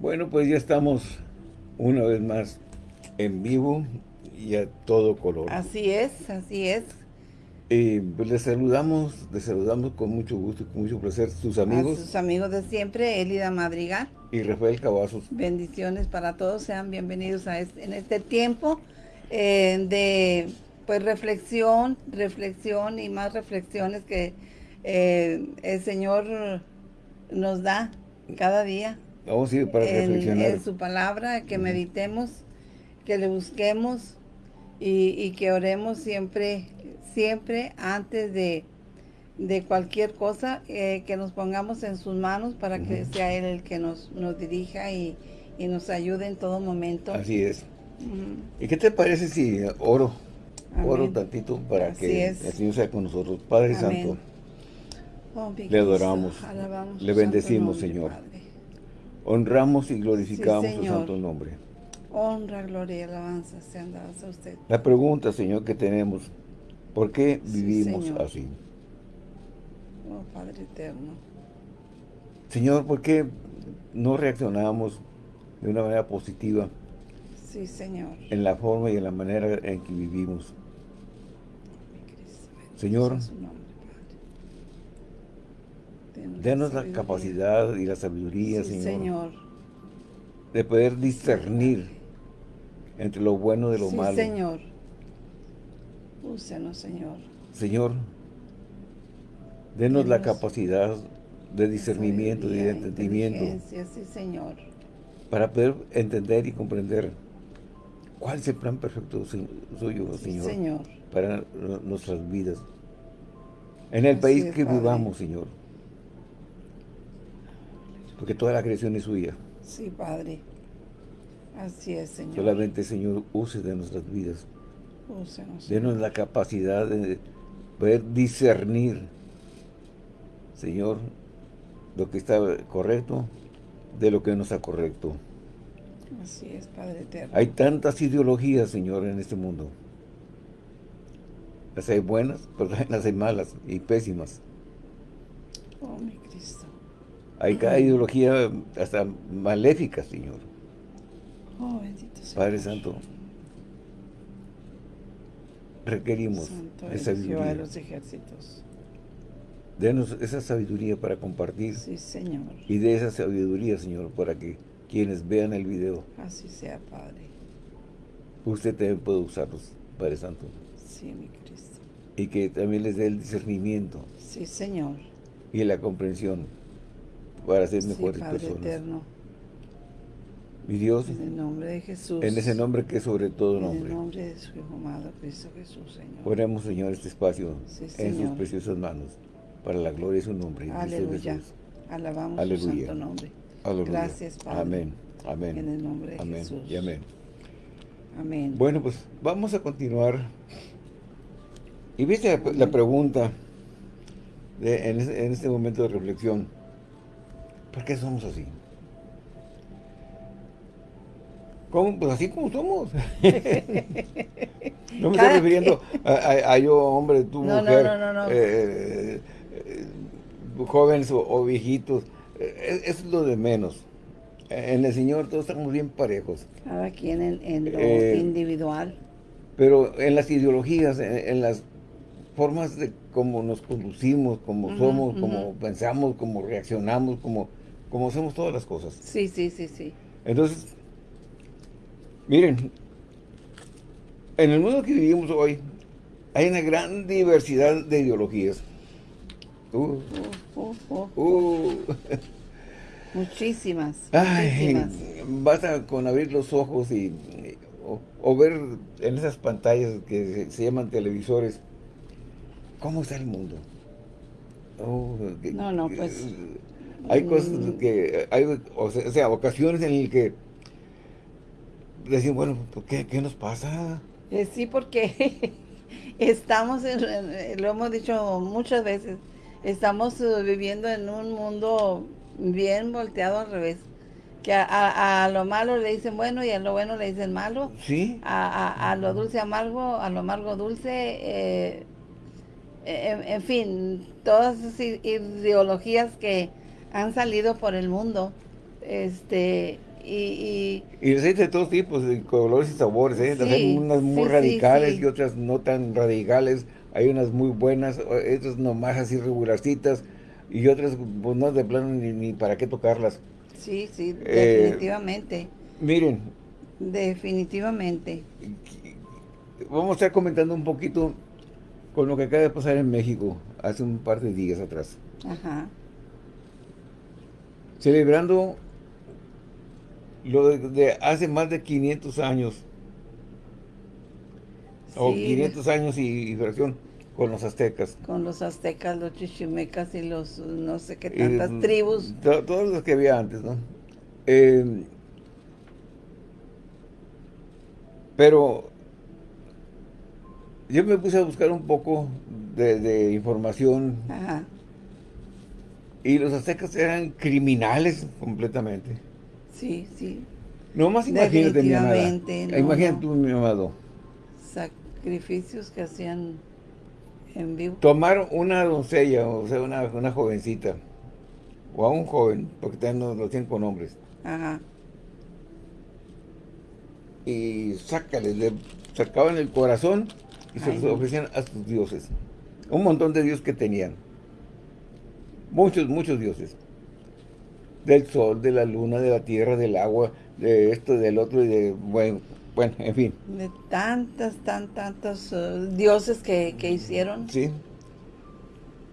Bueno, pues ya estamos una vez más en vivo y a todo color. Así es, así es. Y pues les saludamos, les saludamos con mucho gusto y con mucho placer sus amigos. A sus amigos de siempre, Elida Madrigal. Y Rafael Cavazos. Bendiciones para todos, sean bienvenidos a este, en este tiempo eh, de pues reflexión, reflexión y más reflexiones que eh, el Señor nos da cada día. A ir para en, reflexionar. En su palabra, que meditemos, que le busquemos y, y, que oremos siempre, siempre antes de, de cualquier cosa, eh, que nos pongamos en sus manos para que sea Él el que nos, nos dirija y, y, nos ayude en todo momento. Así es. Uh -huh. ¿Y qué te parece si oro? Amén. Oro tantito para Así que es. el Señor sea con nosotros. Padre Amén. Santo, Oh, le adoramos, alabamos le bendecimos, Señor. Padre. Honramos y glorificamos Sí, su santo nombre. Honra, gloria y alabanza sean dadas a usted. La pregunta, Señor, que tenemos, ¿por qué Sí, vivimos Señor. así? Oh, Padre eterno. Señor, ¿por qué no reaccionamos de una manera positiva Sí, Señor. en la forma y en la manera en que vivimos? Señor, Denos la capacidad y la sabiduría, Sí, Señor, Señor. de poder discernir entre lo bueno de lo sí, malo. Señor. Úsenos, Señor. Señor, denos la capacidad de discernimiento y de entendimiento Sí, Señor. para poder entender y comprender cuál es el plan perfecto su- suyo, Sí, Señor, Señor. para nu- nuestras vidas. En el Así país que vivamos, Señor. Porque toda la creación es suya. Sí, Padre. Así es, Señor. Solamente, Señor, use de nuestras vidas. Úsenos. Denos la capacidad de poder discernir, Señor, lo que está correcto de lo que no está correcto. Así es, Padre eterno. Hay tantas ideologías, Señor, en este mundo. Las hay buenas, pero las hay malas y pésimas. Oh, mi Cristo. Hay cada ideología hasta maléfica, Señor. Oh, bendito sea. Padre Santo, requerimos Santo eres Jehová de sabiduría. los ejércitos. Denos esa sabiduría para compartir Sí, Señor. y de esa sabiduría, Señor, para que quienes vean el video, Así sea, Padre. usted también pueda usarlos, Padre Santo. Sí, mi Cristo. Y que también les dé el discernimiento Sí, Señor. y la comprensión para ser Sí, mejores Padre personas. eterno. Mi Dios, En el nombre de Jesús. en ese nombre que es sobre todo En el nombre, nombre de su Hijo amado Cristo Jesús, Señor. ponemos, Señor, este espacio Sí, en sus preciosas manos, para la gloria de su nombre. Aleluya. Jesús. Alabamos su Aleluya. santo nombre. Aleluya. Gracias, Padre. Amén. Amén. En el nombre de amén. Jesús. Y amén. Amén. Bueno, pues vamos a continuar. Y viste la, la pregunta de- en, en este momento de reflexión. ¿Por qué somos así? ¿Cómo? Pues así como somos. no me estoy refiriendo a, a- a yo, hombre, tú, No, mujer, no, no, no. eh, eh, jóvenes o, o viejitos. Eh, Es, es lo de menos. En el Señor todos estamos bien parejos. Cada quien en, en lo Eh, individual. Pero en las ideologías, en, en las formas de cómo nos conducimos, cómo somos, ujú. cómo pensamos, cómo reaccionamos, cómo, cómo hacemos todas las cosas. Sí, sí, sí, sí. Entonces, miren, en el mundo que vivimos hoy, hay una gran diversidad de ideologías. Uh, Uh, uh, uh, muchísimas, Ay, muchísimas. basta con abrir los ojos y, o, o ver en esas pantallas que se, se llaman televisores cómo está el mundo. Oh, No, no, pues, Hay cosas que, hay, o sea, o sea, ocasiones en las que decimos, bueno, ¿por ¿qué, qué nos pasa? Eh, sí, porque estamos, en- en- lo hemos dicho muchas veces, estamos eh, viviendo en un mundo bien volteado al revés. Que a, a- a lo malo le dicen bueno y a lo bueno le dicen malo. ¿Sí? A, a- a lo dulce amargo, a lo amargo dulce. eh, en, en fin, todas esas ideologías que han salido por el mundo Este, y, y, y de todos tipos, de colores y sabores, ¿eh? hay unas muy radicales y otras no tan radicales. Hay unas muy buenas, otras nomás así regularcitas y otras pues no de plano ni, para qué tocarlas. Sí, sí, eh, definitivamente. miren. Definitivamente. Vamos a estar comentando un poquito con lo que acaba de pasar en México hace un par de días atrás. Ajá. Celebrando lo de, hace más de 500 años. o 500 años y, fracción con los aztecas. Con los aztecas, los chichimecas y los no sé qué tantas tribus. todos los que había antes, ¿no? Eh, pero yo me puse a buscar un poco de, información. Ajá. Y los aztecas eran criminales completamente. Sí, sí. No más imagínate, mi amada. imagínate tú, mi amado. Sacrificios que hacían en vivo. Tomar una doncella, o sea, una, una jovencita, o a un joven, porque también lo tienen con hombres. Ajá. Y sácale, le sacaban el corazón y se los ofrecían a sus dioses. Un montón de dioses que tenían. Muchos, muchos dioses del sol, de la luna, de la tierra, del agua, de esto, del otro y de, bueno, bueno en fin. De tantas, tan, tantos uh, dioses que, hicieron. Sí.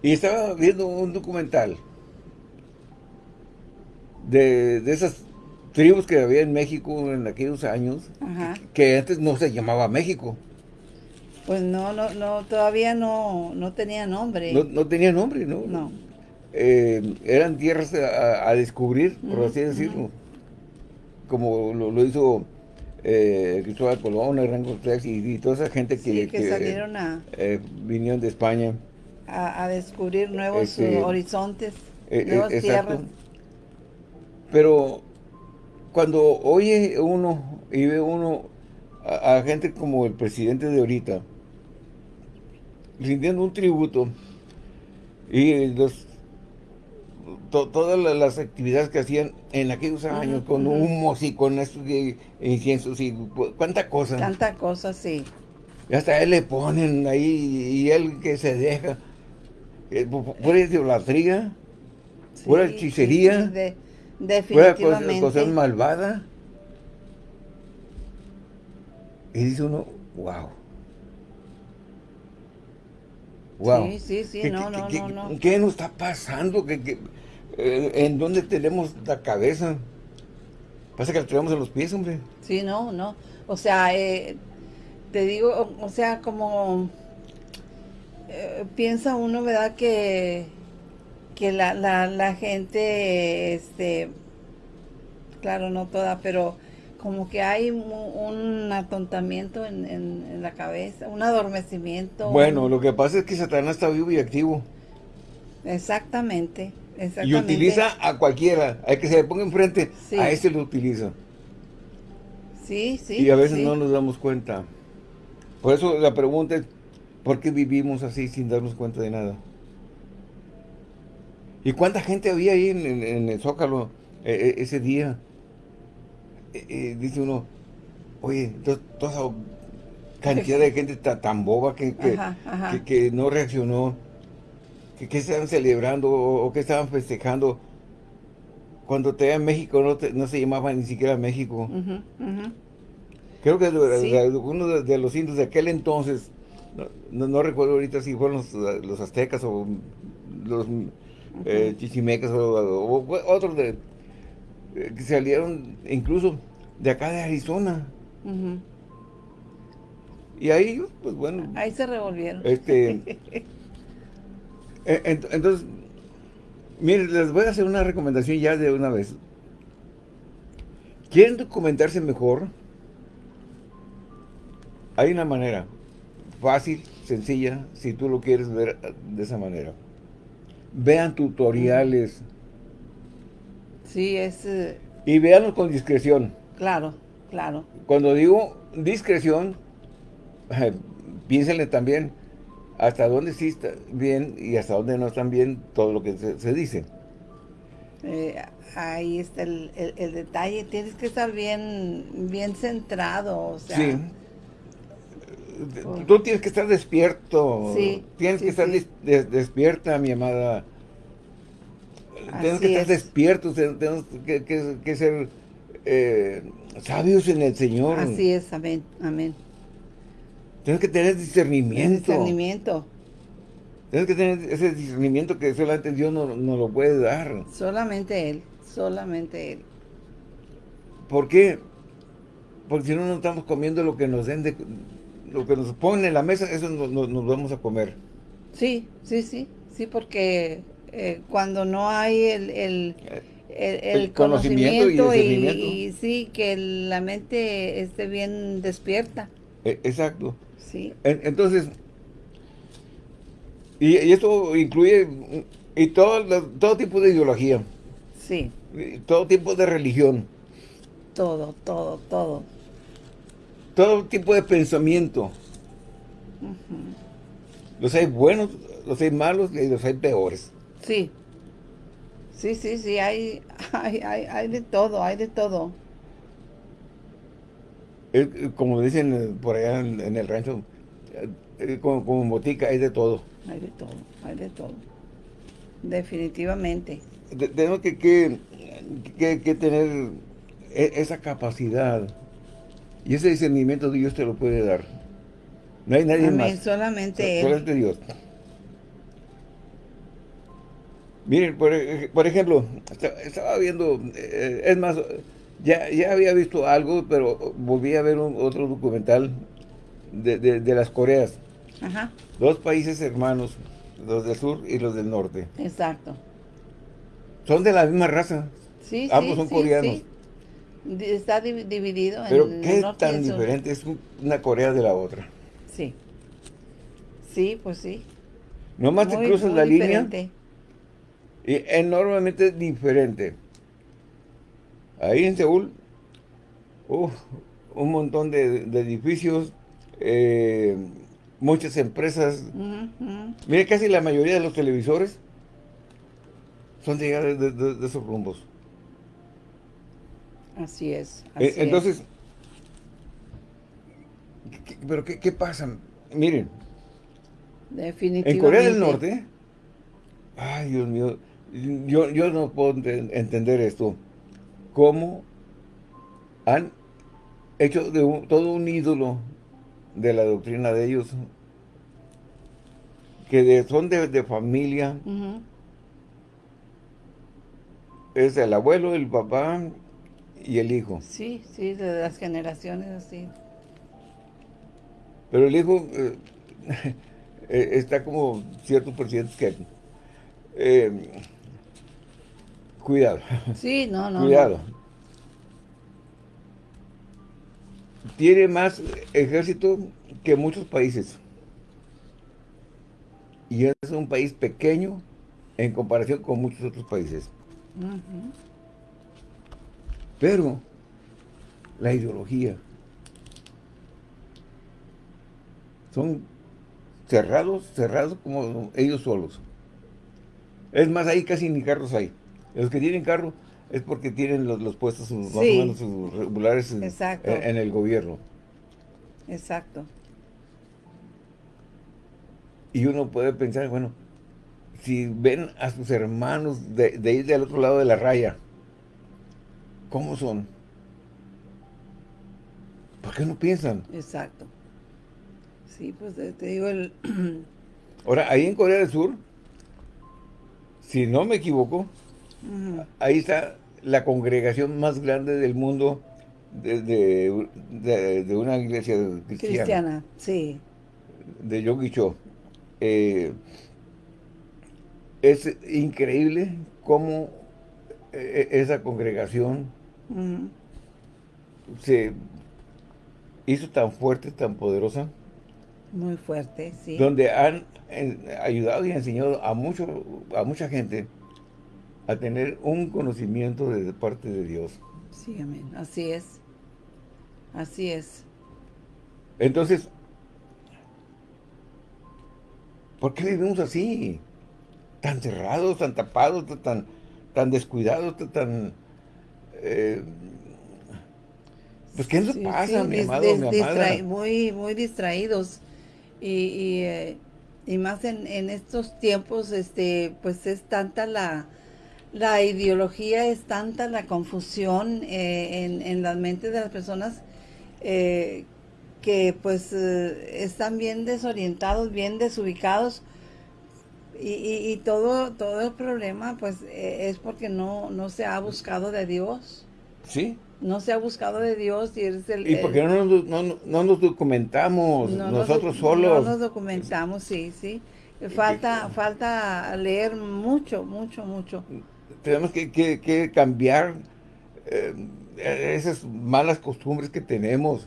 Y estaba viendo un documental de, esas tribus que había en México en aquellos años, que antes no se llamaba México. Pues no, no, no, todavía no, no tenía nombre. No, no tenía nombre, ¿no? No. Eh, eran tierras a, descubrir, por así decirlo. Como lo, hizo eh, Cristóbal Colón, Hernán Cortés y, toda esa gente que, salieron a... Eh, vinieron de España. A, descubrir nuevos este, horizontes, nuevas tierras. Pero cuando oye uno y ve uno a, a gente como el presidente de ahorita, rindiendo un tributo, y los todas las actividades que hacían en aquellos años, con humos y con estos inciensos y cuánta cosa. Tanta cosa, sí. Y hasta él le ponen ahí y él que se deja. Eh, pura idolatría, pura hechicería, de, definitivamente. cosa malvada. Y dice uno, wow. Wow. Sí, sí, sí, no, no, no, no. ¿Qué nos está pasando? ¿Qué, eh, ¿En dónde tenemos la cabeza? Pasa que la tenemos en los pies, hombre. Sí, no, no. O sea, eh, te digo, o, sea, como eh, piensa uno, ¿verdad? Que, que la, la, la gente, este, claro, no toda, pero como que hay un, atontamiento en, en, la cabeza, un adormecimiento. Bueno, lo que pasa es que Satanás está vivo y activo. Exactamente. Y utiliza a cualquiera, al que se le ponga enfrente, a ese lo utiliza. Sí, sí. Y a veces no nos damos cuenta. Por eso la pregunta es, ¿por qué vivimos así sin darnos cuenta de nada? ¿Y cuánta gente había ahí en, el Zócalo eh, eh, ese día? Eh, dice uno, oye, toda esa cantidad de gente tan, boba que, que no reaccionó ¿Qué estaban celebrando o, qué estaban festejando? Cuando te en México no, no se llamaba ni siquiera México. Creo que uno de, los indios de aquel entonces, no, recuerdo ahorita si fueron los, aztecas o los eh, chichimecas o, otros de, eh, que salieron incluso de acá de Arizona. Y ahí, pues bueno. Ahí se revolvieron. Este, entonces, miren, les voy a hacer una recomendación ya de una vez. ¿Quieren documentarse mejor? Hay una manera fácil, sencilla, si tú lo quieres ver de esa manera. Vean tutoriales. Sí, es... Eh, y véanlo con discreción. Claro, claro. Cuando digo discreción, piénsenle también hasta dónde sí está bien y hasta dónde no están bien todo lo que se, dice. Eh, ahí está el, detalle. Tienes que estar bien, bien centrado, o sea. Sí. Tú tienes que estar despierto. Sí. Tienes que estar despierta, mi amada. Tenemos que estar despiertos, tenemos que, ser eh, sabios en el Señor. Así es, amén, amén. Tienes que tener discernimiento. Discernimiento. Tienes que tener ese discernimiento que solamente Dios nos no lo puede dar. Solamente Él, solamente Él. ¿Por qué? Porque si no, no estamos comiendo lo que nos den de, lo que nos ponen en la mesa, eso nos, vamos a comer. Sí, sí, sí, sí, porque eh, cuando no hay el, el, el, conocimiento, y, sí, que la mente esté bien despierta. E, exacto. Sí. entonces, y, esto incluye y todo, todo tipo de ideología. Sí. todo tipo de religión. Todo, todo, todo. Todo tipo de pensamiento. Los hay buenos, los hay malos y los hay peores. Sí. Sí, sí, sí, hay, hay, hay, de todo, hay de todo. Como dicen por allá en, el rancho, eh, como, como botica, hay de todo hay de todo, hay de todo. Definitivamente. tenemos que, que, tener e, esa capacidad y ese discernimiento Dios te lo puede dar. No hay nadie Amén, más. Solamente Él. Solamente Dios. Miren, por, ejemplo, estaba viendo, eh, es más, ya, ya había visto algo, pero volví a ver otro documental de, de las Coreas. Dos países hermanos, los del sur y los del norte. Exacto. Son de la misma raza. Sí, Ambos son coreanos. Está dividido Pero qué tan diferente es una Corea de la otra. Sí. Sí, pues sí. Nomás te cruzas la línea. Y enormemente diferente. Ahí en Seúl, un montón de, de edificios, eh, muchas empresas. Mire, casi la mayoría de los televisores son de, de, esos rumbos. Así es. Eh, entonces, ¿pero qué, pasa? Miren. Definitivamente. En Corea del Norte, ay Dios mío, yo, yo no puedo entender esto. ¿Cómo han hecho de todo un ídolo de la doctrina de ellos, que son de, familia, es el abuelo, el papá y el hijo. Sí, sí, de las generaciones así. Pero el hijo eh, eh, está como cierto por ciento que... Eh, cuidado. Sí, no, no. Cuidado. tiene más ejército que muchos países. Y es un país pequeño en comparación con muchos otros países. Pero la ideología son cerrados, cerrados como ellos solos. Es más, ahí casi ni carros hay. Los que tienen carro es porque tienen los, puestos más o menos regulares en, el gobierno. Exacto. Y uno puede pensar, bueno, si ven a sus hermanos de, de ir del otro lado de la raya, ¿cómo son? ¿Por qué no piensan? Exacto. Sí, pues te digo el... Ahora, ahí en Corea del Sur, si no me equivoco, ahí está la congregación más grande del mundo de, de, una iglesia cristiana. Cristiana, sí. De Yogi Cho. Eh, es increíble cómo eh, esa congregación se hizo tan fuerte, tan poderosa. Muy fuerte, sí. Donde han ayudado y enseñado a, mucho, a mucha gente a tener un conocimiento de parte de Dios. Sí, amén. Así es. Así es. Entonces, ¿por qué vivimos así? Tan cerrados, tan tapados, tan, tan descuidados, tan... Eh, pues, ¿qué nos pasa, mi amado, mi Muy, muy distraídos. Y, eh, y, más en, en, estos tiempos, este, pues es tanta la, la ideología, es tanta la confusión eh, en, en las mentes de las personas eh, que pues están bien desorientados, bien desubicados y, y, todo, todo el problema pues es porque no, no se ha buscado de Dios. Sí. No se ha buscado de Dios y es el... Y porque no, nos, no, no nos documentamos nosotros solos. No nos documentamos, sí, sí. Falta, falta leer mucho, mucho, mucho. Tenemos que, que, cambiar eh, esas malas costumbres que tenemos.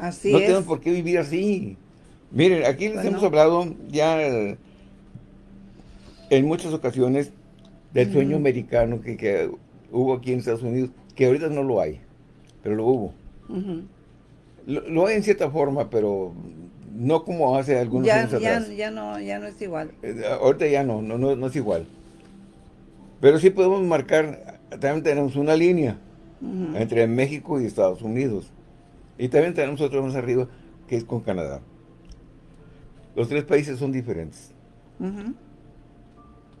Así no tenemos por qué vivir así. Miren, aquí les hemos hablado ya en muchas ocasiones del sueño americano que, hubo aquí en Estados Unidos, que ahorita no lo hay, pero lo hubo. lo, hay en cierta forma, pero no como hace algunos ya, años ya, Ya no, ya no es igual. Eh, ahorita ya no, no, no, es igual. Pero sí podemos marcar, también tenemos una línea entre México y Estados Unidos. Y también tenemos otro más arriba, que es con Canadá. Los tres países son diferentes.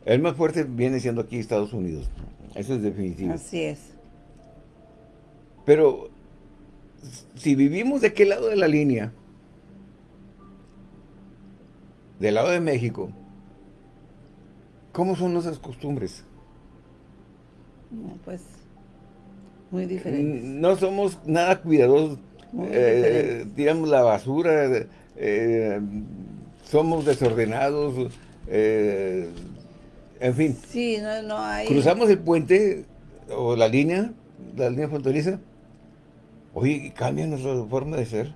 El más fuerte viene siendo aquí Estados Unidos. Eso es definitivo. Así es. Pero, si vivimos de qué lado de la línea, del lado de México, ¿cómo son nuestras costumbres? No, pues, muy diferentes. No somos nada cuidadosos. Eh, tiramos la basura, eh, somos desordenados, eh, en fin. Sí, no, no hay... Cruzamos el puente o la línea, la línea fronteriza, oye, cambia nuestra forma de ser.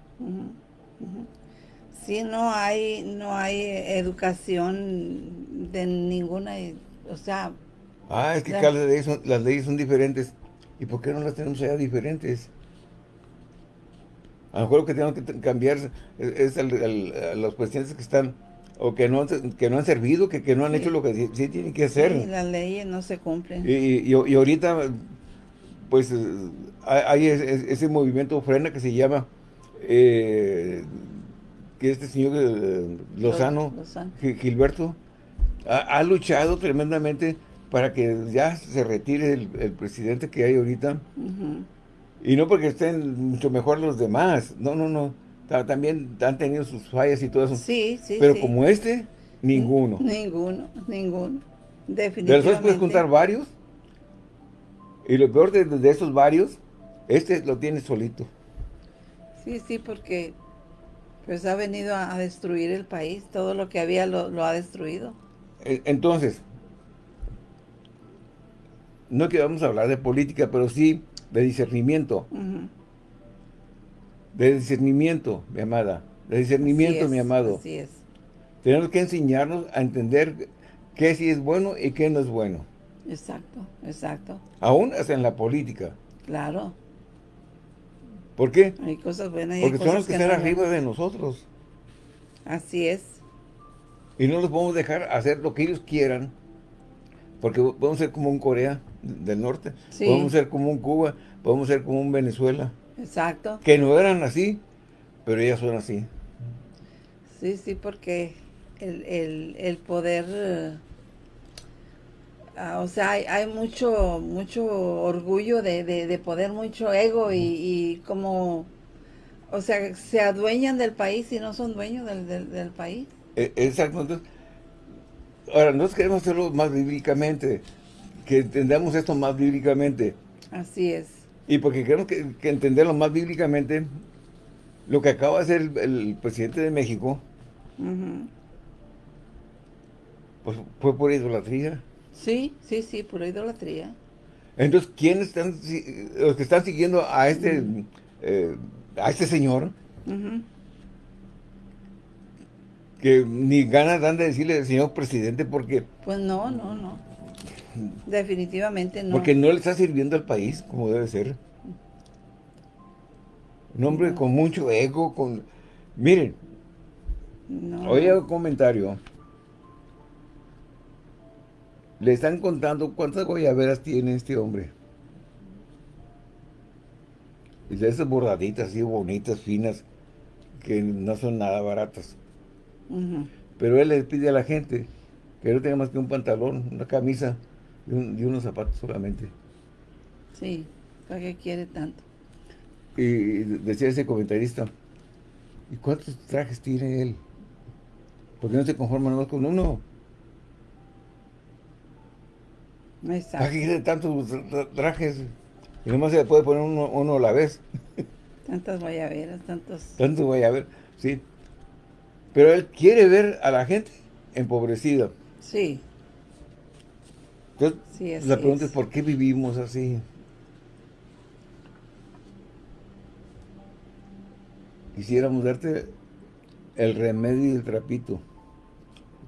Sí, no hay, no hay educación de ninguna, o sea... Ah, es que las leyes, son, las leyes son diferentes. ¿Y por qué no las tenemos allá diferentes? A lo mejor lo que tenemos que cambiar es, las cuestiones que están o que no, que no han servido, que, que no han hecho lo que sí, tienen que hacer. Y las leyes no se cumplen. Y, y, ahorita, pues, hay ese, movimiento frena que se llama, eh, que este señor eh, Lozano, Gilberto, ha, luchado tremendamente para que ya se retire el, presidente que hay ahorita. Y no porque estén mucho mejor los demás, no, no, no. También han tenido sus fallas y todo eso. Sí, sí, Pero como este, ninguno. Ninguno, ninguno. Definitivamente. De los puedes contar varios. Y lo peor de, esos varios, este lo tiene solito. Sí, sí, porque pues ha venido a, destruir el país. Todo lo que había lo, ha destruido. E, entonces, no que vamos a hablar de política, pero sí de discernimiento. De discernimiento, mi amada. De discernimiento, mi amado. Así es. Tenemos que enseñarnos a entender qué sí es bueno y qué no es bueno. Exacto, exacto. Aún hasta en la política. Claro. ¿Por qué? Hay cosas buenas y Porque son los que, están arriba de nosotros. Así es. Y no los podemos dejar hacer lo que ellos quieran. Porque podemos ser como un Corea del Norte. Podemos ser como un Cuba. Podemos ser como un Venezuela. Exacto. Que no eran así, pero ellas son así. Sí, sí, porque el, poder... Eh, ah, o sea, hay, mucho mucho orgullo de, poder, mucho ego y, como... O sea, se adueñan del país y no son dueños del, país. E, exacto. Entonces, ahora, nosotros queremos hacerlo más bíblicamente, que entendamos esto más bíblicamente. Así es. Y porque queremos que, entenderlo más bíblicamente, lo que acaba de hacer el, presidente de México, pues fue por idolatría. Sí, sí, sí, por idolatría. Entonces, ¿quiénes están, los que están siguiendo a este, eh, a este señor? Que ni ganas dan de decirle señor presidente porque... Pues no, no, no. Definitivamente no. Porque no le está sirviendo al país como debe ser. Un hombre con mucho ego, con... Miren, oye un comentario. Le están contando cuántas guayaberas tiene este hombre. Y de esas bordaditas así bonitas, finas, que no son nada baratas. Pero él le pide a la gente que no tenga más que un pantalón, una camisa y, unos zapatos solamente. Sí, ¿para qué quiere tanto? Y decía ese comentarista, ¿y cuántos trajes tiene él? Porque no se conforma nomás con uno. Exacto. ¿Para qué quiere tantos trajes? Y nomás se le puede poner uno, a la vez. Tantas guayaberas, tantos... Tantos guayaberas, sí. Pero él quiere ver a la gente empobrecida. Sí. Entonces, la pregunta es. ¿por qué vivimos así? Quisiéramos darte el remedio y el trapito,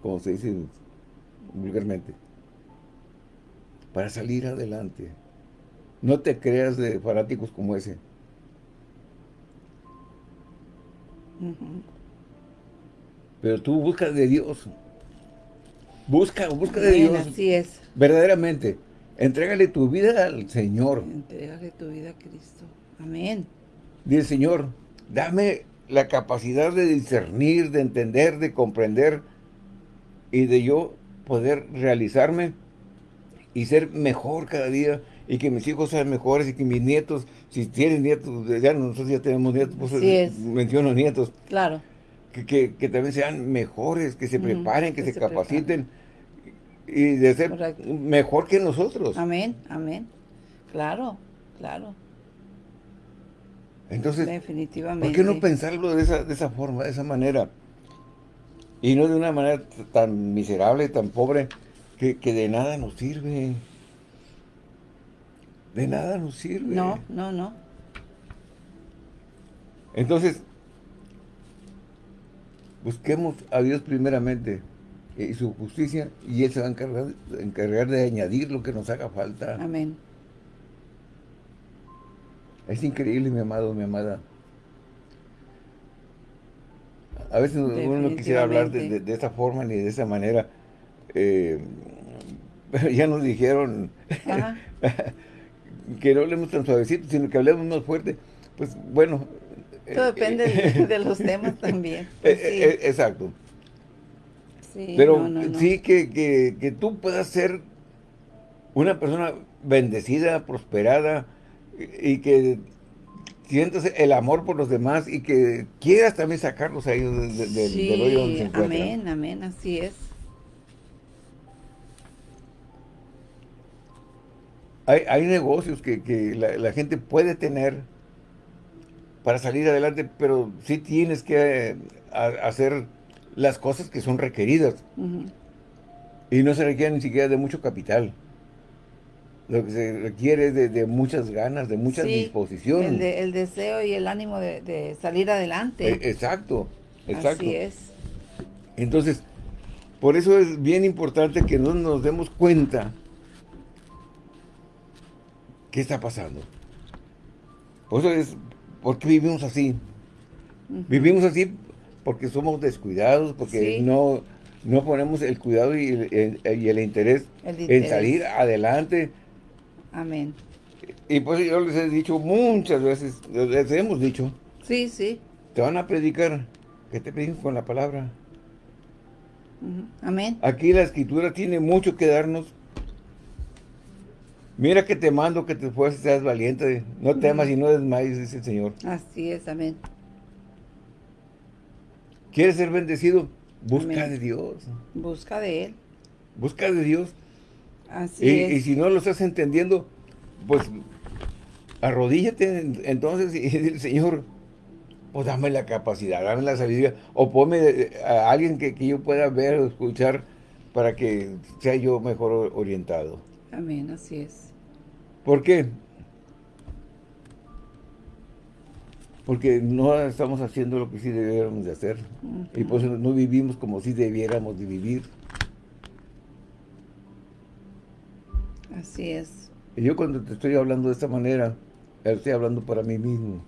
como se dice vulgarmente, para salir adelante. No te creas de fanáticos como ese. Pero tú buscas de Dios. Busca, busca de Dios. Así es. Verdaderamente. Entrégale tu vida al Señor. Entrégale tu vida a Cristo. Amén. Dice Señor, dame la capacidad de discernir, de entender, de comprender y de yo poder realizarme y ser mejor cada día y que mis hijos sean mejores y que mis nietos, si tienen nietos, ya nosotros ya tenemos nietos, pues menciono nietos. Claro. Que, también sean mejores, que se preparen, que, se, capaciten y de ser mejor que nosotros. Amén, amén. Claro, claro. Entonces, Definitivamente. ¿por qué no pensarlo de esa, de esa forma, de esa manera? Y no de una manera tan miserable, tan pobre, que, que de nada nos sirve de nada nos sirve. No, no, no. Entonces, busquemos a Dios primeramente y su justicia y Él se va a encargar, encargar de añadir lo que nos haga falta. Amén. Es increíble, mi amado, mi amada. A veces uno no quisiera hablar de, esta forma ni de esa manera. Eh, pero ya nos dijeron que no hablemos tan suavecito, sino que hablemos más fuerte, pues bueno. Todo depende de, los temas también. Pues eh, eh, exacto. Pero sí que, que, tú puedas ser una persona bendecida, prosperada, y que sientas el amor por los demás y que quieras también sacarlos ahí del hoyo donde se encuentran. Amén, amén, así es. Hay, negocios que, la, gente puede tener para salir adelante, pero sí tienes que eh, hacer las cosas que son requeridas. Y no se requiere ni siquiera de mucho capital. Lo que se requiere es de, muchas ganas, de mucha disposición. El, deseo y el ánimo de, salir adelante. E, exacto, exacto. Así es. Entonces, por eso es bien importante que no nos demos cuenta ¿Qué está pasando? Por eso es, ¿por qué vivimos así? Vivimos así porque somos descuidados, porque no, no ponemos el cuidado y el, interés, en salir adelante. Amén. Y pues yo les he dicho muchas veces, les hemos dicho. Sí, sí. Te van a predicar, que te prediquen con la palabra. Amén. Aquí la escritura tiene mucho que darnos Mira que te mando que te fuerzas seas valiente. No temas y no desmayes, dice el Señor. Así es, amén. ¿Quieres ser bendecido? Busca de Dios. Busca de Él. Busca de Dios. Así y, es. Y si no lo estás entendiendo, pues arrodíllate entonces y dile, Señor, pues dame la capacidad, dame la sabiduría, o ponme a alguien que, que yo pueda ver o escuchar para que sea yo mejor orientado. Amén, así es. ¿Por qué? Porque no estamos haciendo lo que sí debiéramos de hacer. Y pues no vivimos como si debiéramos de vivir. Así es. Y yo cuando te estoy hablando de esta manera, estoy hablando para mí mismo.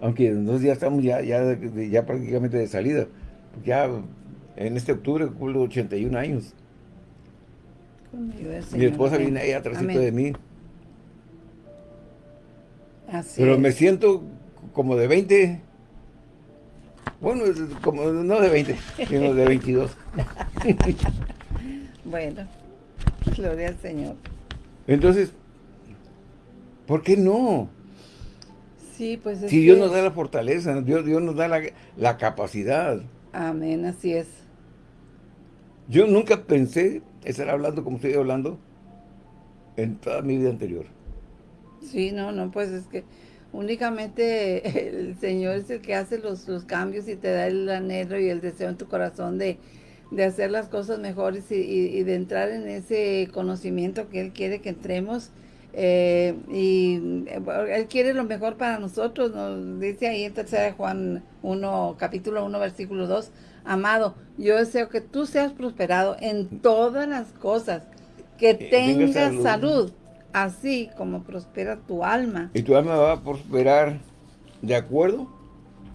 Aunque nosotros ya estamos ya, ya, ya prácticamente de salida. Ya en este octubre cumplo 81 años. Mi esposa viene ahí atrás de mí. Así Pero me siento como de 20. Bueno, como no de 20, sino de 22. bueno, gloria al Señor. Entonces, ¿por qué no? Sí, pues Si Dios nos da la fortaleza, Dios, Dios nos da la, la capacidad. Amén, así es. Yo nunca pensé estar hablando como estoy hablando en toda mi vida anterior. Sí, no, no, pues es que únicamente el Señor es el que hace los, cambios y te da el anhelo y el deseo en tu corazón de, hacer las cosas mejores y, de entrar en ese conocimiento que Él quiere que entremos. Eh, y eh, Él quiere lo mejor para nosotros, nos dice ahí en 3 Juan 1, capítulo 1, versículo 2, Amado, yo deseo que tú seas prosperado en todas las cosas, que tengas salud. así como prospera tu alma. Y tu alma va a prosperar de acuerdo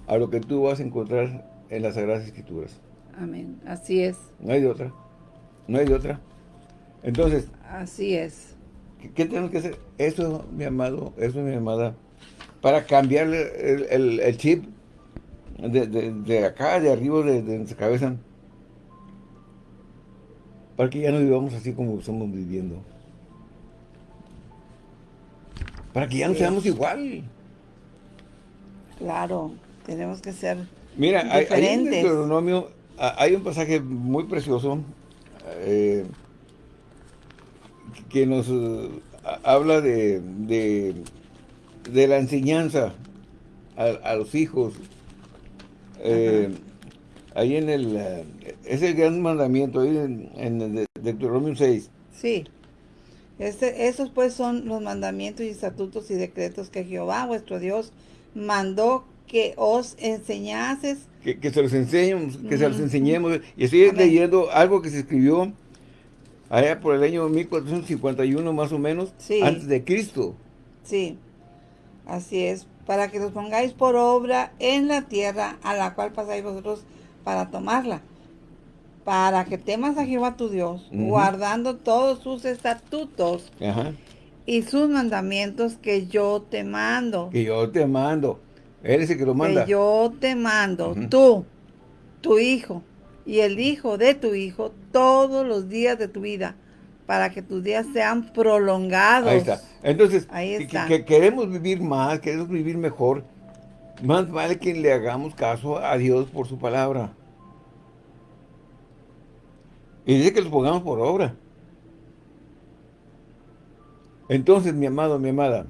a lo que tú vas a encontrar en las Sagradas Escrituras. Amén, así es. No hay de otra, no hay de otra. Entonces. Así es. ¿Qué, tenemos que hacer? Eso, mi amado, eso, mi amada, para cambiarle el chip de, acá, de arriba, de, nuestra cabeza, para que ya no vivamos así como estamos viviendo. Para que ya no seamos igual. Claro, tenemos que ser Mira, diferentes. Hay, hay un pasaje muy precioso eh, que nos eh, habla de, de, la enseñanza a los hijos eh, ahí en el, eh, es el gran mandamiento, ahí en, en Deuteronomio 6. Sí. Este, esos pues son los mandamientos y estatutos y decretos que Jehová vuestro Dios mandó que os enseñases. Que, se los enseñemos, que se los enseñemos. Y estoy leyendo algo que se escribió allá por el año 1451 más o menos, antes de Cristo. Sí, así es para que los pongáis por obra en la tierra a la cual pasáis vosotros para tomarla. Para que temas a Jehová tu Dios, guardando todos sus estatutos y sus mandamientos que yo te mando. Que yo te mando. Él es el que lo manda. Que yo te mando, tú, tu hijo y el hijo de tu hijo, todos los días de tu vida, para que tus días sean prolongados. Ahí está. Entonces, Que, queremos vivir más, queremos vivir mejor, más vale que le hagamos caso a Dios por su palabra. Y dice que los pongamos por obra. Entonces, mi amado, mi amada.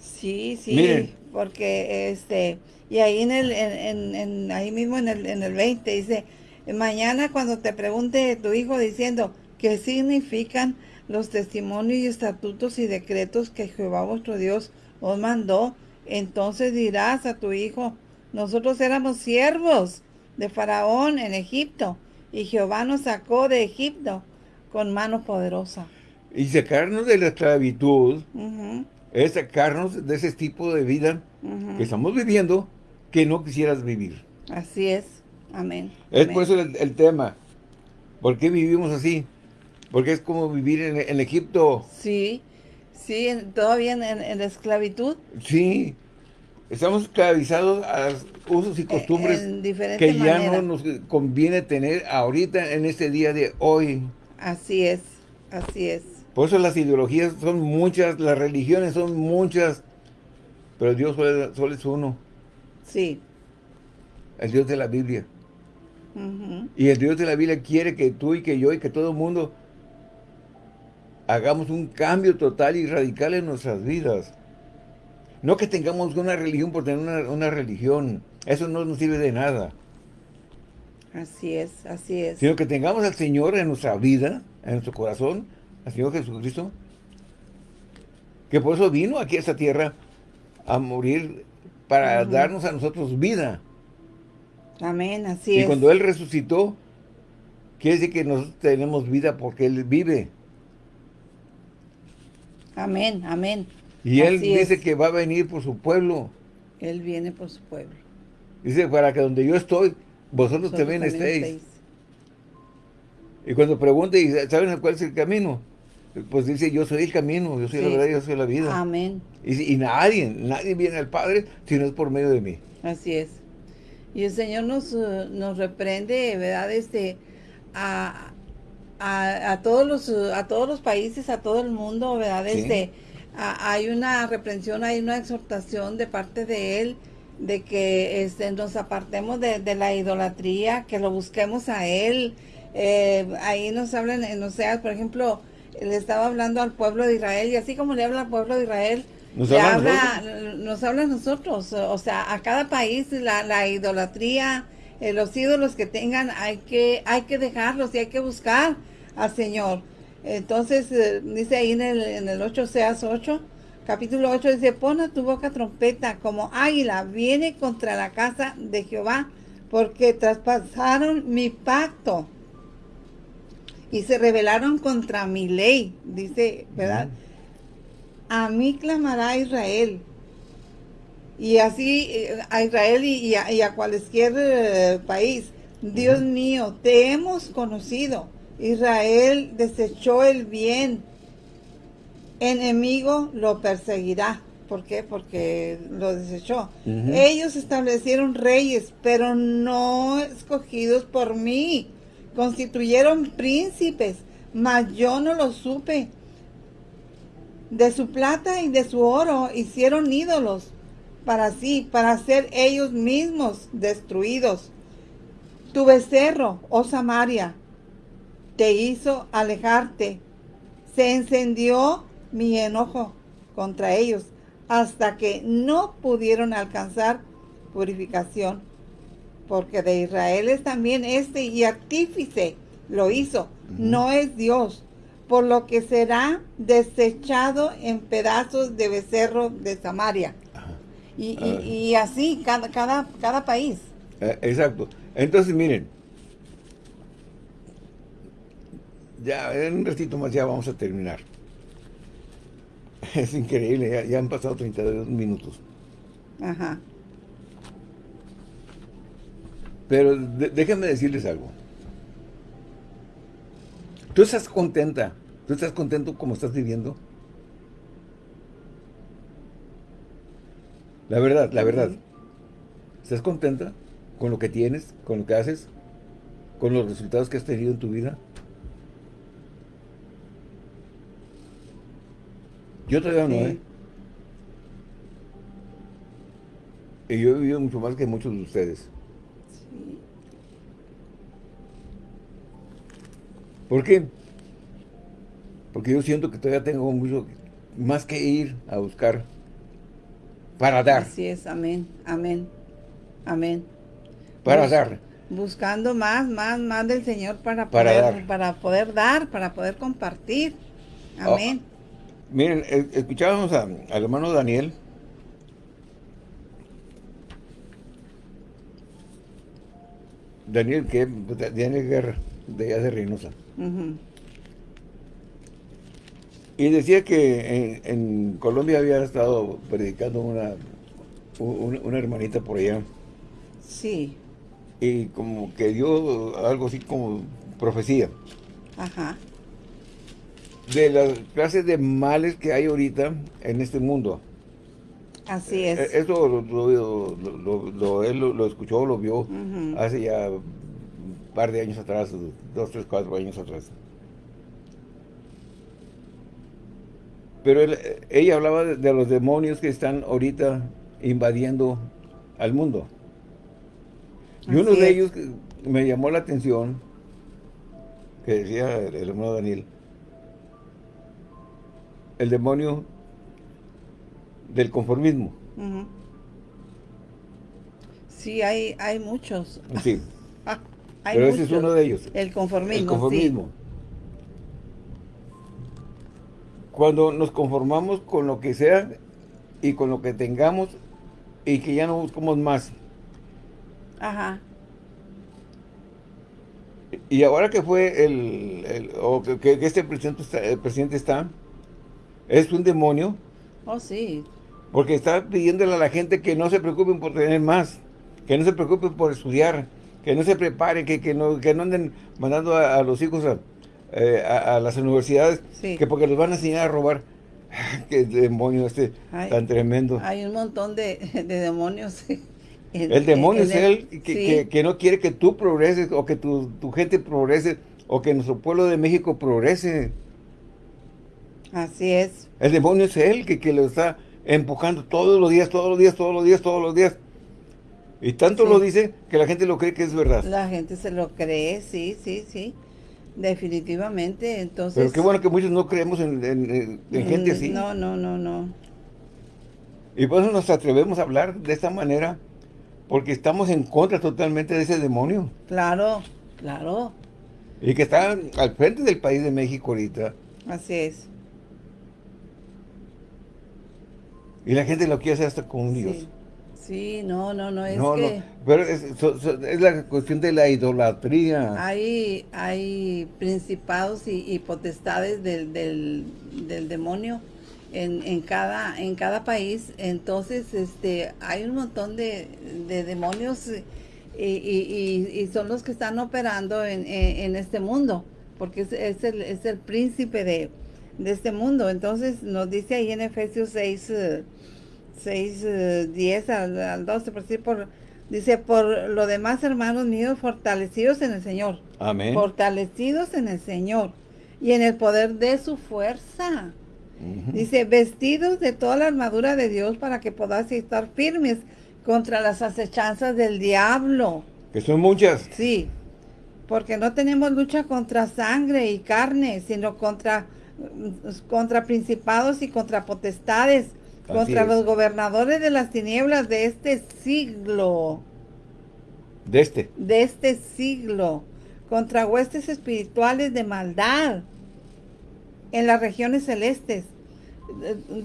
Sí, sí, porque este, y ahí en el, en, ahí mismo en el, en el 20 dice, mañana cuando te pregunte tu hijo diciendo, ¿Qué significan los testimonios y estatutos y decretos que Jehová vuestro Dios os mandó? Entonces dirás a tu hijo, nosotros éramos siervos de Faraón en Egipto, y Jehová nos sacó de Egipto con mano poderosa. Y sacarnos de la esclavitud es sacarnos de ese tipo de vida que estamos viviendo que no quisieras vivir. Así es. Amén. Es por eso el tema. ¿Por qué vivimos así? Porque es como vivir en, Egipto. Sí, sí, todavía en, la esclavitud. Sí, estamos esclavizados a usos y eh, costumbres que ya no nos conviene tener ahorita en este día de hoy. Así es, así es. Por eso las ideologías son muchas, las religiones son muchas, pero Dios solo, es uno. Sí. El Dios de la Biblia. Y el Dios de la Biblia quiere que tú y que yo y que todo el mundo hagamos un cambio total y radical en nuestras vidas. No que tengamos una religión por tener una, religión. Eso no nos sirve de nada. Así es, así es. Sino que tengamos al Señor en nuestra vida, en nuestro corazón, al Señor Jesucristo, que por eso vino aquí a esta tierra a morir para darnos a nosotros vida. Amén, así es. Y cuando Él resucitó, quiere decir que nosotros tenemos vida porque Él vive. Amén, amén. Y Él dice que va a venir por su pueblo. Él viene por su pueblo. Dice, para que donde yo estoy, vosotros, también, estéis. Y cuando pregunta, ¿y saben cuál es el camino? Pues dice, yo soy el camino, yo soy la verdad, yo soy la vida. Amén. Y, y, nadie, nadie viene al Padre si no es por medio de mí. Así es. Y el Señor nos, uh, nos reprende, ¿verdad? Este, a, a, todos los, a todos los países, a todo el mundo, ¿verdad? Este, hay una reprensión, hay una exhortación de parte de Él de que este, nos apartemos de, de la idolatría, que lo busquemos a Él. Eh, ahí nos hablan, en sea por ejemplo, le estaba hablando al pueblo de Israel y así como le habla al pueblo de Israel, nos habla, nos habla a nosotros, o sea, a cada país la, la idolatría, eh, los ídolos que tengan hay que, hay que dejarlos y hay que buscar al Señor. Entonces, eh, dice ahí en el, en el 8 Seas 8, capítulo 8, dice, pon a tu boca trompeta como águila, viene contra la casa de Jehová, porque traspasaron mi pacto y se rebelaron contra mi ley, dice, ¿verdad? A mí clamará Israel. Y así eh, a Israel y, a, cualquier eh, país. Dios mío, te hemos conocido. Israel desechó el bien. Enemigo lo perseguirá. ¿Por qué? Porque lo desechó. Ellos establecieron reyes, pero no escogidos por mí constituyeron príncipes, mas yo no lo supe. De su plata y de su oro hicieron ídolos para sí, para ser ellos mismos destruidos. Tu becerro, oh Samaria, te hizo alejarte. Se encendió mi enojo contra ellos hasta que no pudieron alcanzar purificación porque de Israel es también este y artífice lo hizo, no es Dios, por lo que será desechado en pedazos de becerro de Samaria. Y, así cada, cada, cada país. Eh, exacto. Entonces miren, ya en un ratito más ya vamos a terminar. Es increíble, ya, ya han pasado 32 minutos. Ajá. Pero déjenme decirles algo. ¿Tú estás contenta? ¿Tú estás contento como estás viviendo? La verdad, la verdad. ¿Estás contenta con lo que tienes, con lo que haces, con los resultados que has tenido en tu vida? Yo todavía no, ¿eh? Y yo he vivido mucho más que muchos de ustedes. ¿Por qué? Porque yo siento que todavía tengo mucho más que ir a buscar para dar. Así es, amén, amén, amén. Para dar. Buscando más, más, más del Señor para, poder, dar. para poder dar, para poder compartir. Amén. Oh, miren, escuchábamos al hermano Daniel Daniel, que Daniel Guerra, de allá de Reynosa. Y decía que en, Colombia había estado predicando una, una, hermanita por allá. Sí. Y como que dio algo así como profecía. Ajá. De las clases de males que hay ahorita en este mundo. Así es. E-, eso lo, él lo, escuchó, lo vio hace ya un par de años atrás, dos, tres, cuatro años atrás. Pero ella hablaba de, los demonios que están ahorita invadiendo al mundo. Y uno de ellos me llamó la atención, que decía el hermano Daniel, el demonio del conformismo. Sí, hay, hay muchos. Sí. Pero ese es uno de ellos. El conformismo. El conformismo. Cuando nos conformamos con lo que sea y con lo que tengamos y que ya no buscamos más. Ajá. Y ahora que fue el, o que, este presidente el presidente está, es un demonio. Oh, sí. Porque está pidiéndole a la gente que no se preocupen por tener más, que no se preocupen por estudiar, que no se preparen, que, que, no, que no anden mandando a, los hijos a, eh, las universidades, que porque los van a enseñar a robar. Qué demonio este tan tremendo. Hay un montón de, demonios. el demonio es él que, que, no quiere que tú progreses o que tu, tu gente progrese o que nuestro pueblo de México progrese. Así es. El demonio es él que, que lo está empujando todos los días, todos los días, todos los días, todos los días. Y tanto lo dice que la gente lo cree que es verdad. La gente se lo cree, sí, sí, sí. Definitivamente, entonces... Pero qué bueno que muchos no creemos en, gente así. No, no, no, no. Y por eso nos atrevemos a hablar de esta manera, porque estamos en contra totalmente de ese demonio. Claro, claro. Y que está al frente del país de México ahorita. Así es. Y la gente lo quiere hacer hasta con Dios. Sí, no, no, no, es que... pero es, la cuestión de la idolatría. Hay, hay principados y, potestades del, del, demonio en, en, cada, en cada país, entonces este hay un montón de, demonios y, y, son los que están operando en, en, este mundo, porque es, es, el, es el príncipe de, de este mundo. Entonces nos dice ahí en Efesios 6... 6, 10 eh, al, 12, por por, dice, por lo demás, hermanos míos, fortalecidos en el Señor. Amén. Fortalecidos en el Señor y en el poder de su fuerza. Dice, vestidos de toda la armadura de Dios para que podáis estar firmes contra las acechanzas del diablo. Que son muchas. Sí, porque no tenemos lucha contra sangre y carne, sino contra, contra principados y contra potestades, contra los gobernadores de las tinieblas de este siglo. De este. De este siglo. Contra huestes espirituales de maldad en las regiones celestes.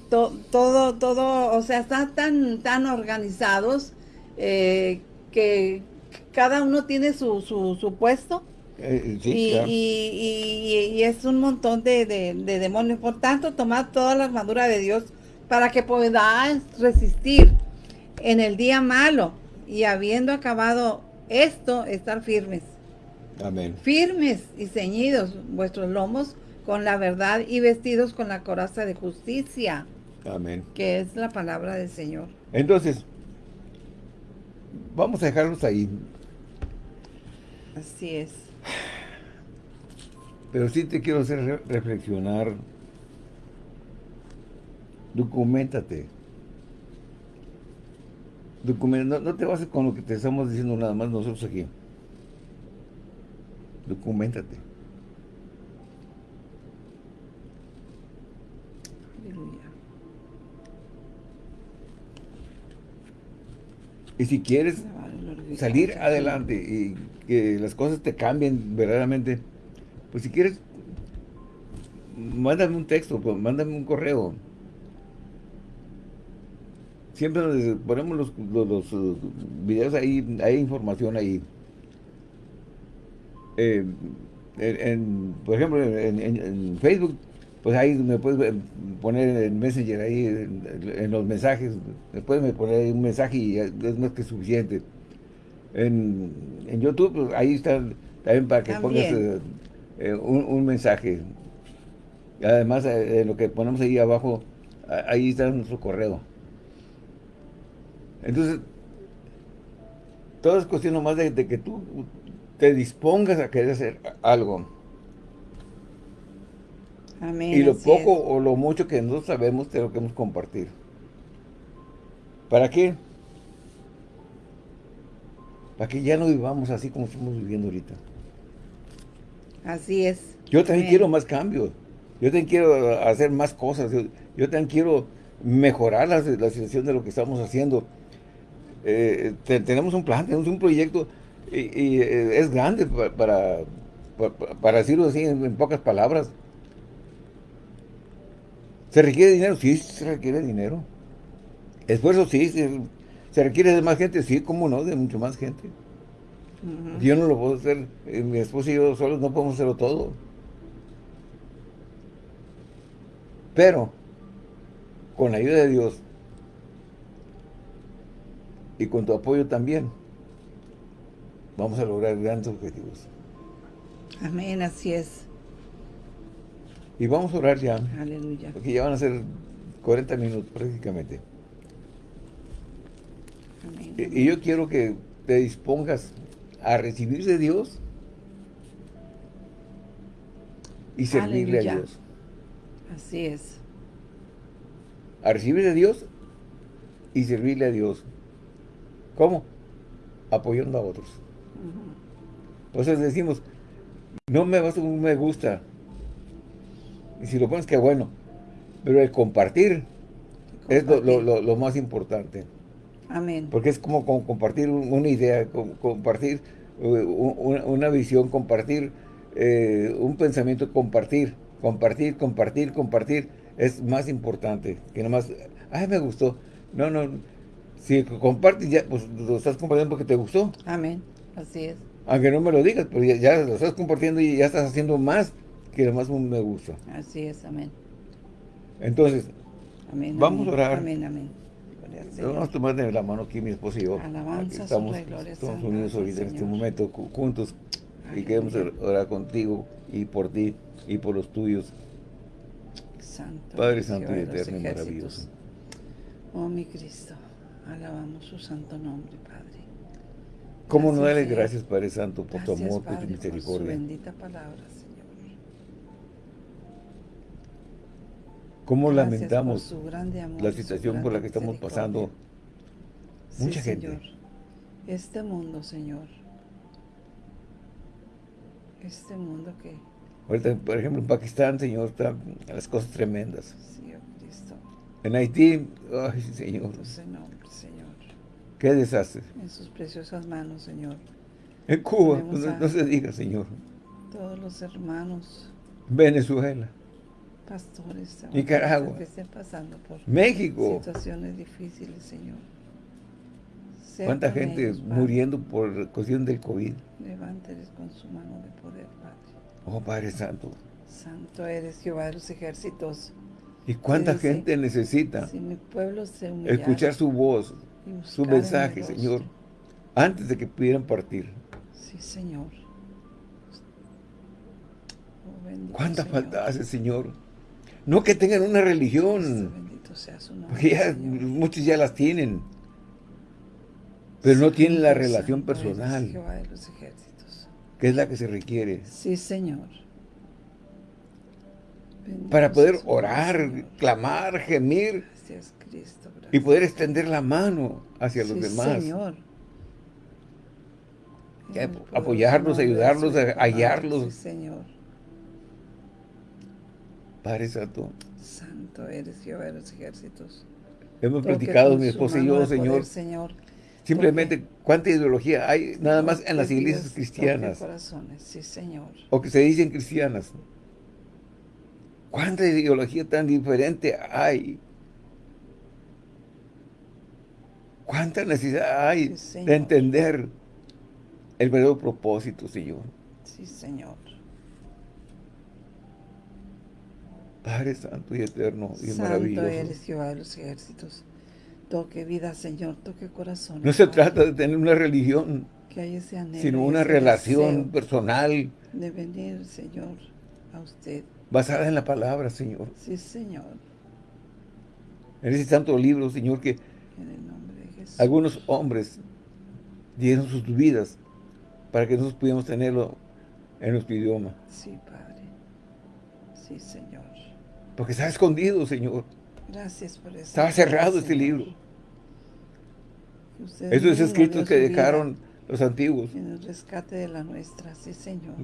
todo, todo, o sea, están tan, tan organizados eh, que cada uno tiene su, su, puesto. Eh, y, y, es un montón de, de, de demonios. Por tanto, tomad toda la armadura de Dios para que podáis resistir en el día malo y habiendo acabado esto, estar firmes. Amén. Firmes y ceñidos vuestros lomos con la verdad y vestidos con la coraza de justicia. Amén. Que es la palabra del Señor. Entonces, vamos a dejarlos ahí. Así es. Pero sí te quiero hacer reflexionar Documentate. no, no, te bases con lo que te estamos diciendo nada más nosotros aquí. Documentate. Y si quieres salir adelante y que las cosas te cambien verdaderamente, pues si quieres, mándame un texto, pues, mándame un correo siempre ponemos los, los, uh, videos ahí, hay información ahí. Eh, en, por ejemplo, en, Facebook, pues ahí me puedes poner en Messenger, ahí en, los mensajes, después me poner un mensaje y es más que suficiente. En, YouTube, pues ahí está también para que pongas eh, eh, un, mensaje. Además, lo que ponemos ahí abajo, ahí está nuestro correo. Entonces, todo es cuestión nomás de, que tú te dispongas a querer hacer algo. Amén, y lo poco o lo mucho que no sabemos te lo queremos compartir. ¿Para qué? Para que ya no vivamos así como estamos viviendo ahorita. Así es. Yo también quiero más cambios. Yo también quiero hacer más cosas. Yo, también quiero mejorar la situación de lo que estamos haciendo eh, tenemos un plan, tenemos un proyecto y, eh, es grande para, para, decirlo así en, pocas palabras. ¿Se requiere dinero? Sí, se requiere dinero. Esfuerzo, sí. Se, requiere de más gente? Sí, cómo no, de mucho más gente. Yo no lo puedo hacer, eh, mi esposo y yo solos no podemos hacerlo todo. Pero, con la ayuda de Dios, y con tu apoyo también, vamos a lograr grandes objetivos. Amén, así es. Y vamos a orar ya. Aleluya. Porque ya van a ser 40 minutos prácticamente. Amén. Y, y yo quiero que te dispongas a recibir de Dios y servirle Aleluya. a Dios. Así es. A recibir de Dios y servirle a Dios. ¿Cómo? Apoyando a otros. Entonces decimos, no me basta un me gusta. Y si lo pones, que bueno. Pero el compartir, es lo, lo- lo- lo más importante. Amén. Porque es como, como compartir un- una idea, com- compartir un- una, una visión, compartir eh, un pensamiento, compartir, compartir, compartir, compartir. Es más importante que nada más, ay, me gustó. No, no, si compartes ya, pues lo estás compartiendo porque te gustó. Amén. Así es. Aunque no me lo digas, pero ya, ya lo estás compartiendo y ya estás haciendo más que nada más me gusta. Así es. Amén. Entonces, Amén. Vamos amén. a orar. Amén, amén. Vamos a tomar de la mano aquí mi esposa y yo. Alabanza, estamos gloria sean unidos ahorita en este momento ju- juntos y queremos orar contigo y por ti y por los tuyos. Santo. Padre Santo y eterno y maravilloso. Oh, mi Cristo. Alabamos su santo nombre, Padre. ¿Cómo no darle gracias, Padre Santo, por tu amor, por tu Padre, Por su misericordia? bendita palabra, Señor. ¿Cómo Gracias lamentamos por su grande amor la su situación por la que estamos misericordia. pasando? Sí, Mucha gente. Señor. Este mundo, Señor. Este mundo que, Ahorita, por ejemplo, en Pakistán, Señor, están las cosas tremendas. sí, oh Cristo, En Haití, ay, Señor, tu nombre, Señor. Qué desastre. En sus preciosas manos, Señor. En Cuba, no, se diga, Señor. Todos los hermanos, Venezuela, pastores, Nicaragua. que estén pasando por México. situaciones difíciles, Señor. ¿Cuánta gente ellos, muriendo por cuestión del COVID? Levánteles con su mano de poder, Padre. Oh, Padre Santo. Santo eres Jehová de los ejércitos. ¿Y cuánta dice, gente necesita Si mi pueblo se escuchar su voz, su mensaje. Señor, antes de que pudieran partir? Sí, Señor. Oh, bendito ¿Cuánta Señor. falta hace, Señor? No que tengan una religión, Bendito sea su nombre, porque ya, muchos ya las tienen, pero no tienen la relación santo eres personal, Jehová de los ejércitos. que es la que se requiere. Sí, Señor. Bendito Para poder orar, Señor. clamar, gemir Gracias, Cristo. y poder extender la mano hacia los demás. Señor. Poderoso apoyarlos, ayudarlos, hallarlos. Sí, Señor. Padre Santo, Santo eres Jehová de los ejércitos. hemos Toque platicado mi esposa y yo, Señor, poder, Señor. simplemente cuánta ideología hay nada más en las iglesias cristianas corazones. Sí, Señor. o que se dicen cristianas. ¿Cuánta ideología tan diferente hay? ¿Cuánta necesidad hay Sí, de entender el verdadero propósito, Señor? Sí, Señor. Padre Santo y Eterno y Santo maravilloso. eres Jehová de los ejércitos. Toque vida, Señor. Toque corazón. No se trata de tener una religión, Que hay ese anhelo sino una ese relación personal de venir, Señor, a usted. basada en la palabra, Señor. Sí, Señor. En ese santo libro, Señor, que En el nombre. Algunos hombres dieron sus vidas para que nosotros pudiéramos tenerlo en nuestro idioma. Sí, Padre. Sí, Señor. Porque estaba escondido, Señor. Gracias por eso. Estaba cerrado este libro. Esos escritos que dejaron los antiguos. En el rescate de la nuestra, sí, Señor.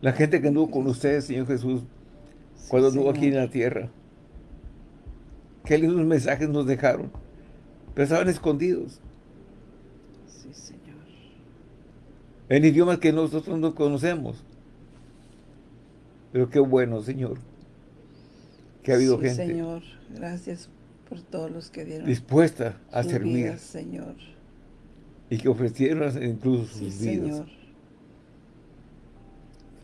La gente que anduvo con ustedes, Señor Jesús, Sí, cuando anduvo aquí en la tierra. Qué lindos mensajes nos dejaron. Pero estaban escondidos. Sí, Señor. En idiomas que nosotros no conocemos. Pero qué bueno, Señor. Que ha habido Sí, gente Señor, gracias por todos los que dieron dispuesta a sus servir vidas, Señor. y que ofrecieron incluso Sí, sus vidas. Señor.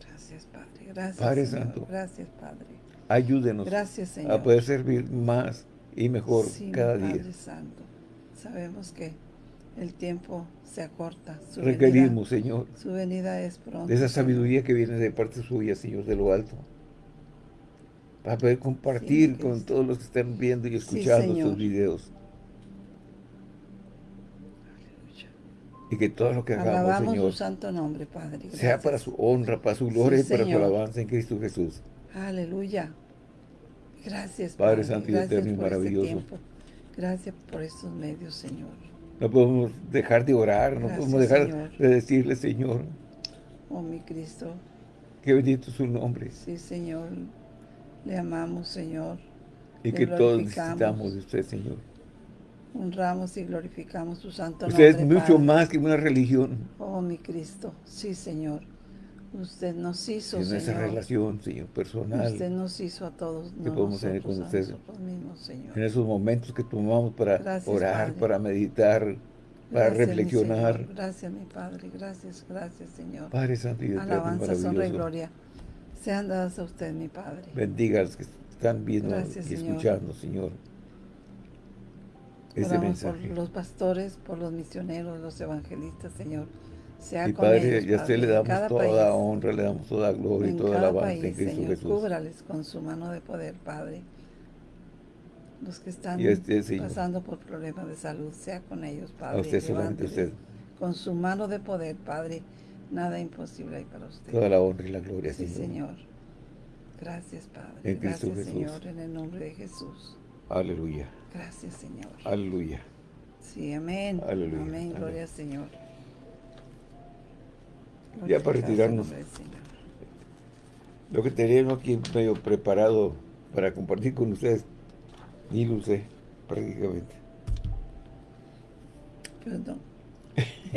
Gracias, Padre. Gracias, Padre Señor. Santo. Gracias, Padre. Ayúdenos Gracias, Señor. a poder servir más y mejor Sí, cada día. Padre Santo. Sabemos que El tiempo se acorta. Requerimos, Señor. Su venida es pronto. De esa sabiduría que viene de parte suya, Señor, de lo alto. Para poder compartir con todos los que están viendo y escuchando estos videos. Y que todo lo que hagamos, Alabamos Señor, su santo nombre, Padre. sea para su honra, para su gloria y para su alabanza en Cristo Jesús. Aleluya. Gracias, Padre, Santo y eterno y este maravilloso. Gracias por estos medios, Señor. No podemos dejar de orar, no podemos dejar de decirle, Señor. Oh, mi Cristo. Que bendito su nombre. Sí, Señor. Le amamos, Señor. Y que todos necesitamos de usted, Señor. Honramos y glorificamos su santo nombre, Usted es mucho más que una religión. Oh, mi Cristo. Sí, Señor. Usted nos hizo, en esa relación, Señor, personal. Usted nos hizo a todos. Que podemos tener con usted. En esos momentos que tomamos para orar, para meditar, para reflexionar. gracias, mi Padre. Gracias, gracias, Señor. Padre Santo y Alabanza, honra y gloria. Sean dadas a usted, mi Padre. Bendiga a los que están viendo y escuchando, Señor. Este mensaje. por los pastores, por los misioneros, los evangelistas, Señor y Padre, ya a usted le damos toda honra, le damos toda gloria y toda alabanza en Cristo Señor, Jesús. Cúbrales con su mano de poder, Padre. Los que están este, pasando por problemas de salud, sea con ellos, Padre. A usted solamente usted. Con su mano de poder, Padre. Nada imposible hay para usted. Toda la honra y la gloria, sí, Señor. Gracias, Padre. En Cristo Gracias, Señor, en el nombre de Jesús. Aleluya. Gracias, Señor. Aleluya. Sí, amén. Aleluya. Amén. Gloria al Señor ya para retirarnos. Lo que teníamos aquí medio preparado para compartir con ustedes, ni lo usé prácticamente. Perdón.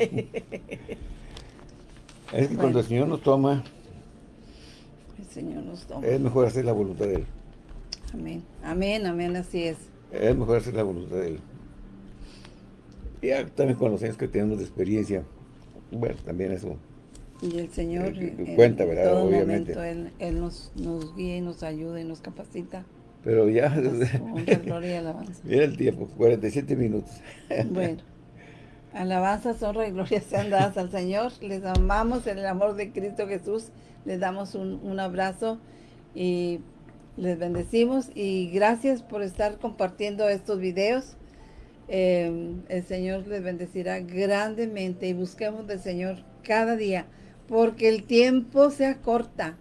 es que cuando el Señor nos toma, el Señor nos toma. Es mejor hacer la voluntad de Él. Amén, amén, amén, así es. Es mejor hacer la voluntad de Él. Ya también con los años que tenemos de experiencia, bueno, también eso y el Señor, en, cuenta, ¿verdad? todo Obviamente. momento, Él, nos, nos guía y nos ayuda y nos capacita. Pero ya... gloria y alabanza. Mira el tiempo, 47 minutos. bueno. Alabanzas, honra y gloria sean dadas al Señor. Les amamos en el amor de Cristo Jesús. Les damos un, un abrazo y les bendecimos. Y gracias por estar compartiendo estos videos. Eh, el Señor les bendecirá grandemente y busquemos del Señor cada día porque el tiempo se acorta.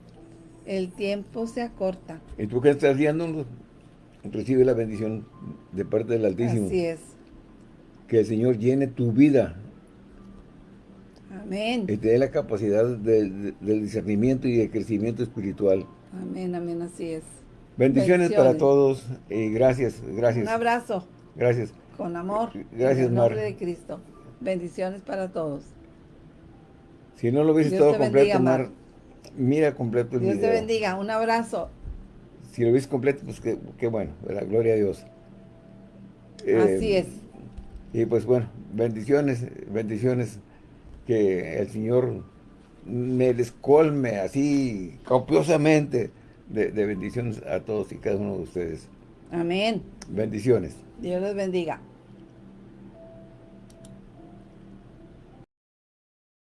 El tiempo se acorta. Y tú que estás viendo, recibe la bendición de parte del Altísimo. Así es. Que el Señor llene tu vida. Amén. Y te dé la capacidad del discernimiento y de crecimiento espiritual. Amén, amén, así es. Bendiciones, para todos y gracias, gracias. Un abrazo. Gracias. Con amor. Gracias, en el nombre de Cristo. Bendiciones para todos. Si no lo viste todo completo, Mar, mira completo el Dios video. te bendiga, un abrazo. Si lo viste completo, pues qué, bueno, la gloria a Dios. Así eh, es. Y pues bueno, bendiciones, bendiciones, que el Señor me descolme así copiosamente de, de bendiciones a todos y cada uno de ustedes. Amén. Bendiciones. Dios les bendiga.